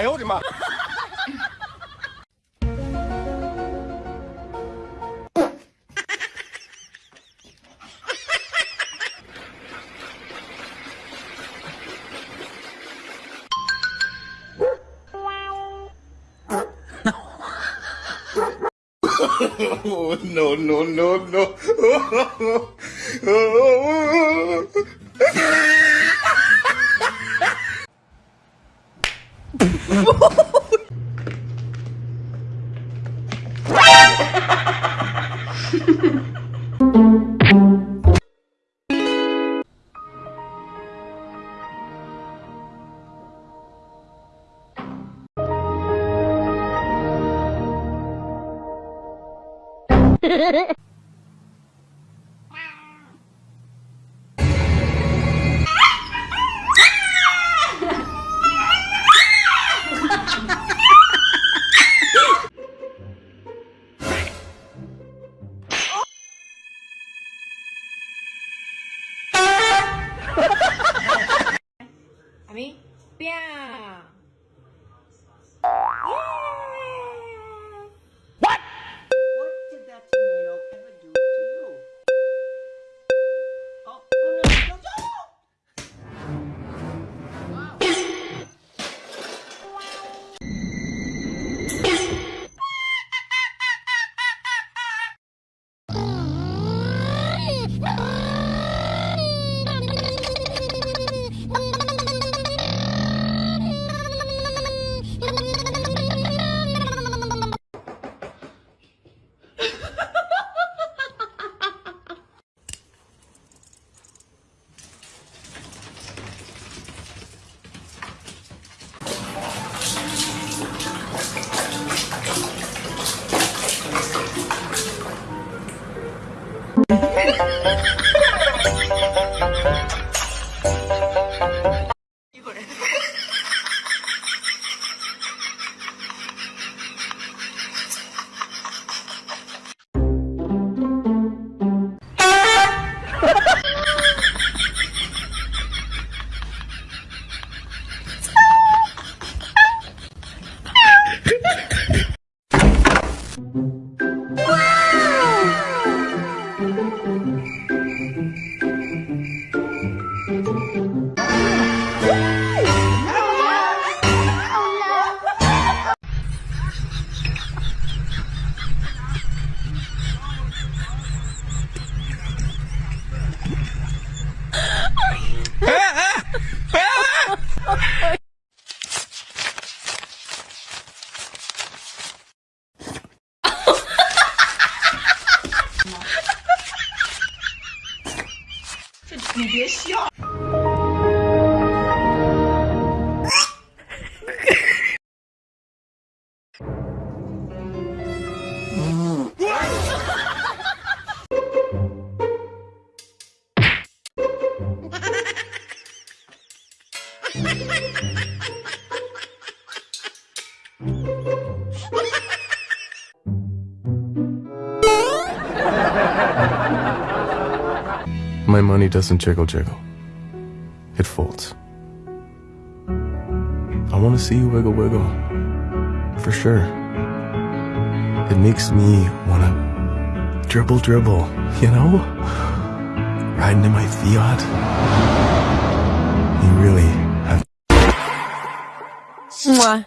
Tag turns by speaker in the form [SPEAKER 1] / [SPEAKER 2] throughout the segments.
[SPEAKER 1] 哎呦我的妈
[SPEAKER 2] ！Oh, no, no, no, no.
[SPEAKER 3] Ha ha ha!
[SPEAKER 4] My money doesn't jiggle jiggle. It folds. I want to see you wiggle wiggle. For sure. It makes me want to dribble dribble, you know? Riding in my Fiat. You really have
[SPEAKER 5] Mwah.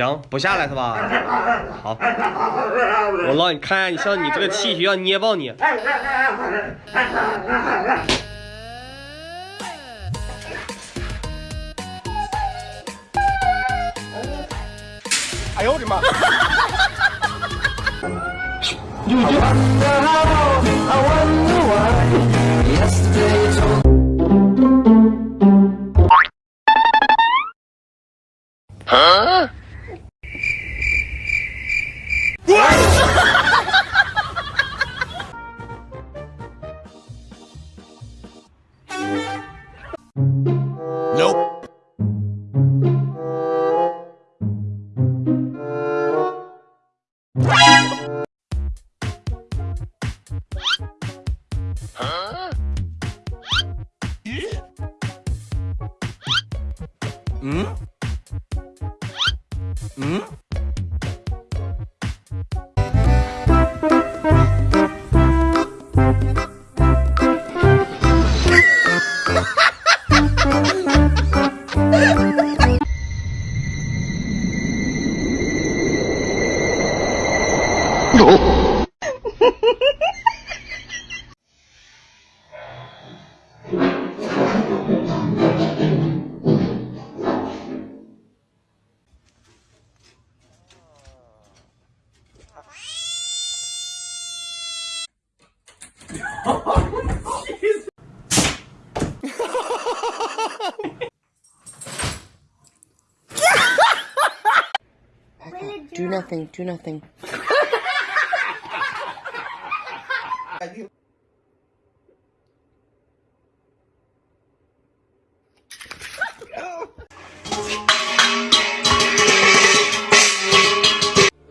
[SPEAKER 1] 行，不下来是吧？好，我让你看看，你像你这个气血要捏爆你。
[SPEAKER 4] 哎呦我的妈！
[SPEAKER 2] Nope.
[SPEAKER 4] Hmm? Hmm?
[SPEAKER 3] Nothing, do nothing.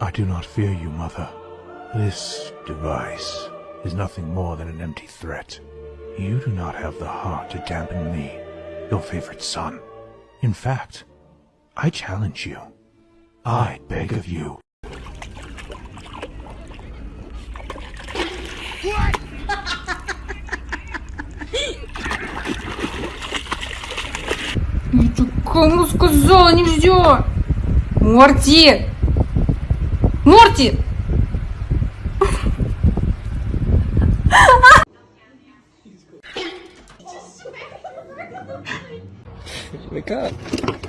[SPEAKER 6] I do not fear you, Mother. This device is nothing more than an empty threat. You do not have the heart to dampen me, your favorite son. In fact, I challenge you. I beg of you.
[SPEAKER 5] Кому сказала нельзя? Морти! Морти!
[SPEAKER 1] Wake up.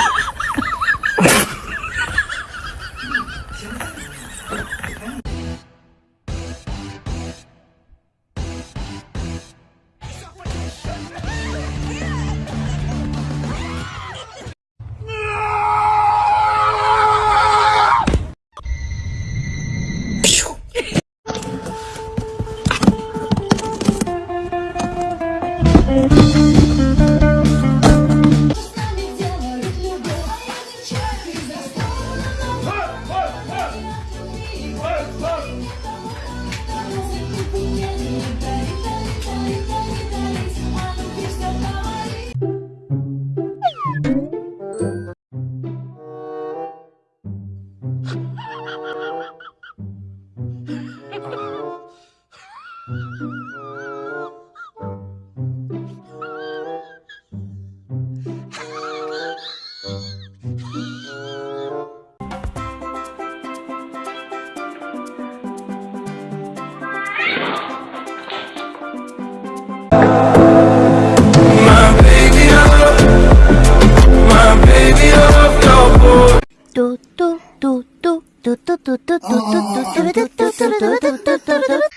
[SPEAKER 7] do do do do do do do do do do do do do do do